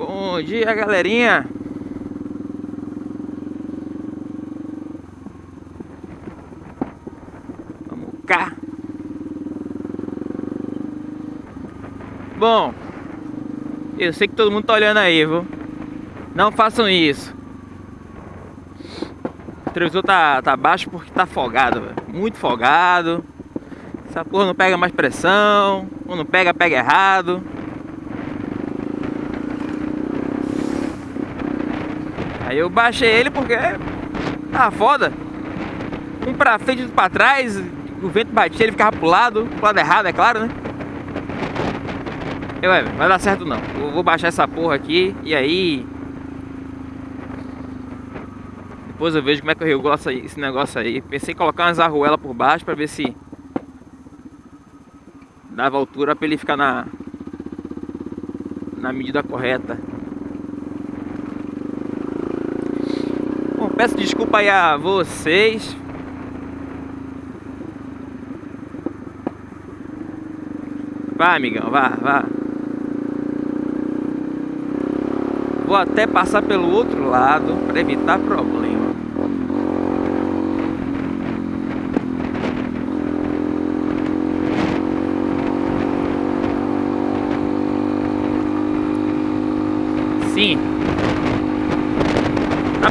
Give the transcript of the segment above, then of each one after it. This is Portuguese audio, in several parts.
Bom dia, galerinha. Vamos cá. Bom, eu sei que todo mundo tá olhando aí, viu? Não façam isso. O televisor tá, tá baixo porque tá folgado, velho. Muito folgado. Essa porra não pega mais pressão. Ou não pega, pega errado. Aí eu baixei ele porque tá foda. Um pra frente outro pra trás. O vento batia, ele ficava pro lado. Pro lado errado, é claro, né? Eu, é, vai dar certo não. Eu vou baixar essa porra aqui e aí. Depois eu vejo como é que eu regulo esse negócio aí. Pensei em colocar umas arruelas por baixo pra ver se dava altura pra ele ficar na na medida correta. Bom, peço desculpa aí a vocês. Vá, amigão, vá, vá. Vou até passar pelo outro lado para evitar problema. Sim,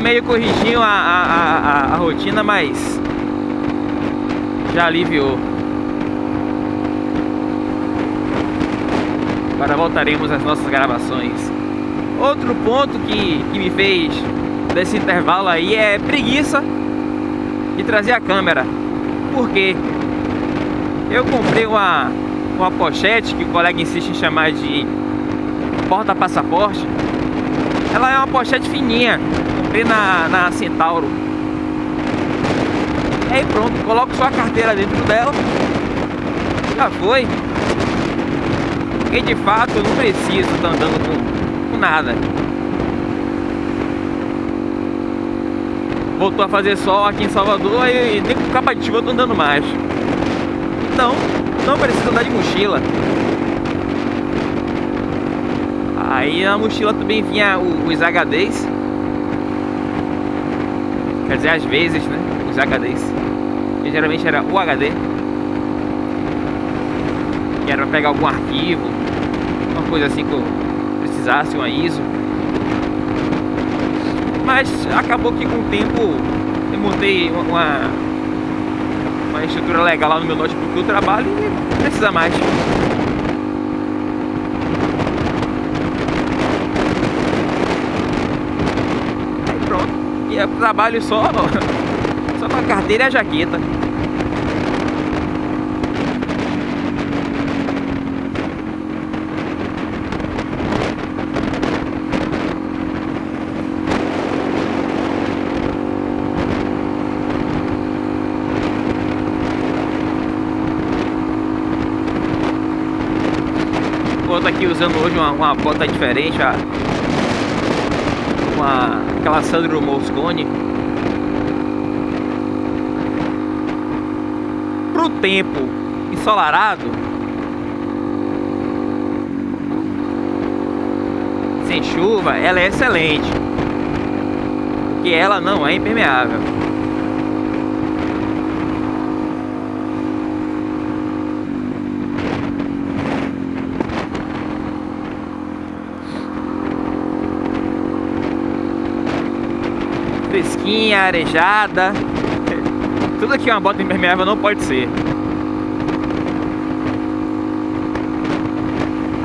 Meio corrigindo a, a, a, a rotina, mas já aliviou. Agora voltaremos às nossas gravações. Outro ponto que, que me fez desse intervalo aí é preguiça de trazer a câmera. Por quê? Eu comprei uma, uma pochete que o colega insiste em chamar de porta-passaporte. Ela é uma pochete fininha, comprei na, na Centauro. E aí pronto, coloco só a carteira dentro dela. Já foi. E de fato eu não preciso estar andando com, com nada. Voltou a fazer sol aqui em Salvador e nem com capa de chuva eu tô andando mais. Então, não preciso andar de mochila. Aí na mochila também vinha os HDs Quer dizer, às vezes, né? Os HDs. Que geralmente era o HD. Que era pra pegar algum arquivo. Uma coisa assim que eu precisasse, uma ISO. Mas acabou que com o tempo eu montei uma, uma estrutura legal lá no meu notebook que eu trabalho e não precisa mais. Eu trabalho só, só com a carteira e a jaqueta. Estou aqui usando hoje uma, uma bota diferente, uma aquela Sandro Moscone. Pro tempo ensolarado. Sem chuva ela é excelente. Porque ela não é impermeável fresquinha, arejada. Tudo aqui uma bota impermeável não pode ser.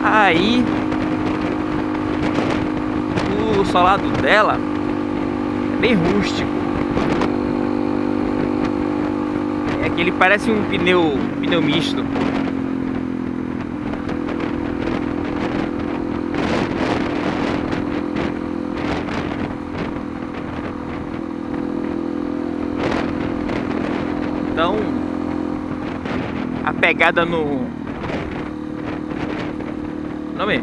Aí o solado dela é bem rústico. É que ele parece um pneu, um pneu misto. pegada no... Nome?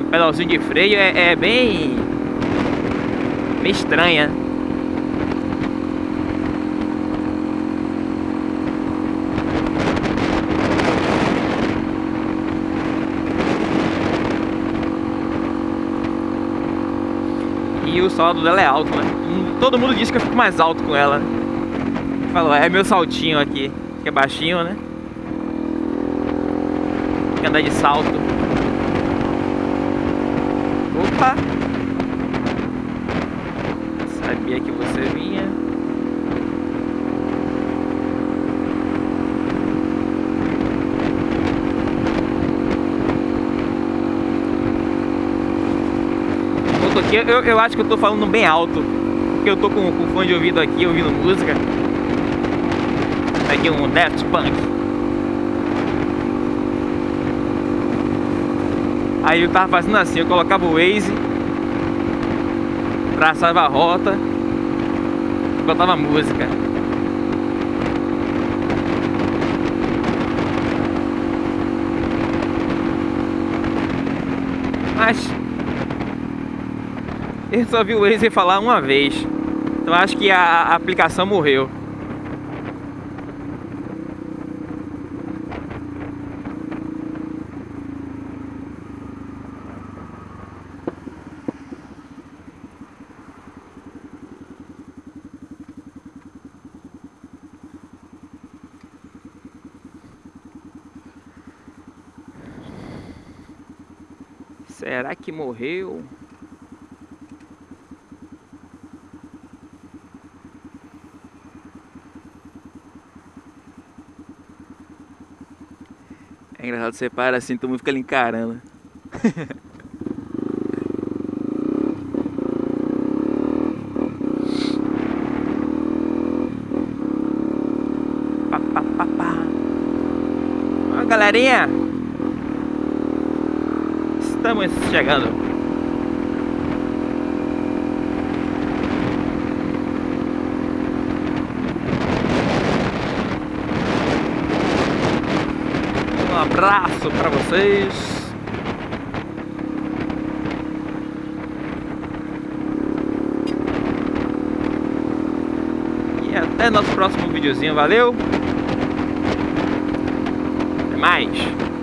o pedalzinho de freio é, é bem... Bem estranha. E o saldo dela é alto, né? Todo mundo diz que eu fico mais alto com ela. Falou, é meu saltinho aqui que é baixinho, né? Tem que andar de salto. Opa! Sabia que você vinha. aqui, eu, eu acho que eu tô falando bem alto. Porque eu tô com, com fone de ouvido aqui, ouvindo música. Aqui um Daft Punk. Aí eu tava fazendo assim, eu colocava o Waze, traçava a rota, botava música. Mas eu só vi o Waze falar uma vez. Então acho que a aplicação morreu. Será que morreu? É engraçado, você para assim, todo mundo fica ali encarando. pá, pá, pá, pá. Ó, galerinha. Estamos chegando. abraço para vocês. E até nosso próximo videozinho, valeu? Até mais!